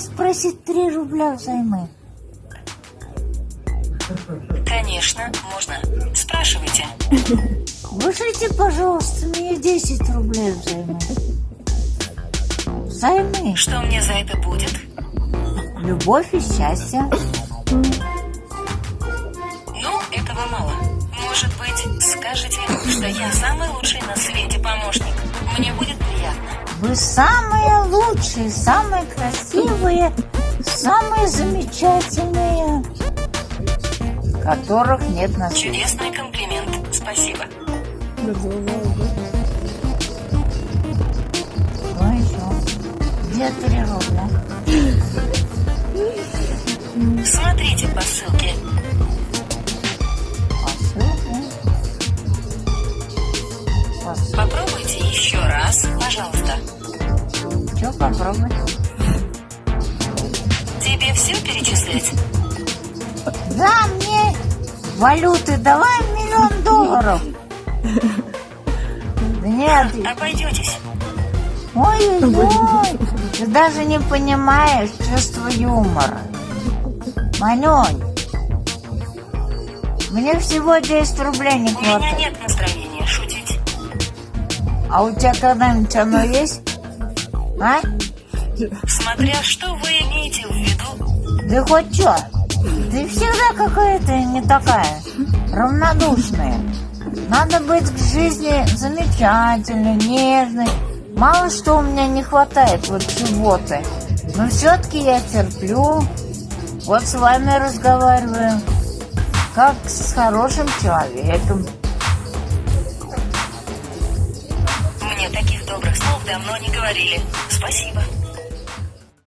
спросить 3 рубля взаймы? Конечно, можно. Спрашивайте. Вышлите, пожалуйста, мне 10 рублей взаймы. Взаймы. Что мне за это будет? Любовь и счастье. Ну, этого мало. Может быть, скажете, что я самый лучший на свете помощник. Вы самые лучшие, самые красивые, самые замечательные, которых нет на свете. Чудесный комплимент. Спасибо. Ну еще. Где 3 рубля? Смотрите по ссылке. Попробовать? Тебе все перечислять? Да, мне валюты давай миллион долларов. Да нет, Обойдетесь. ой-ой-ой, ты даже не понимаешь чувство юмора. Манюнь, мне всего 10 рублей не У меня хватает. нет настроения шутить. А у тебя когда-нибудь оно есть? А? Смотря что вы имеете в виду. Да хоть что? Ты всегда какая-то не такая, равнодушная. Надо быть к жизни замечательной, нежной. Мало что у меня не хватает вот субботы. Но все-таки я терплю. Вот с вами разговариваю. Как с хорошим человеком. Мне таких добрых слов давно не говорили. Спасибо.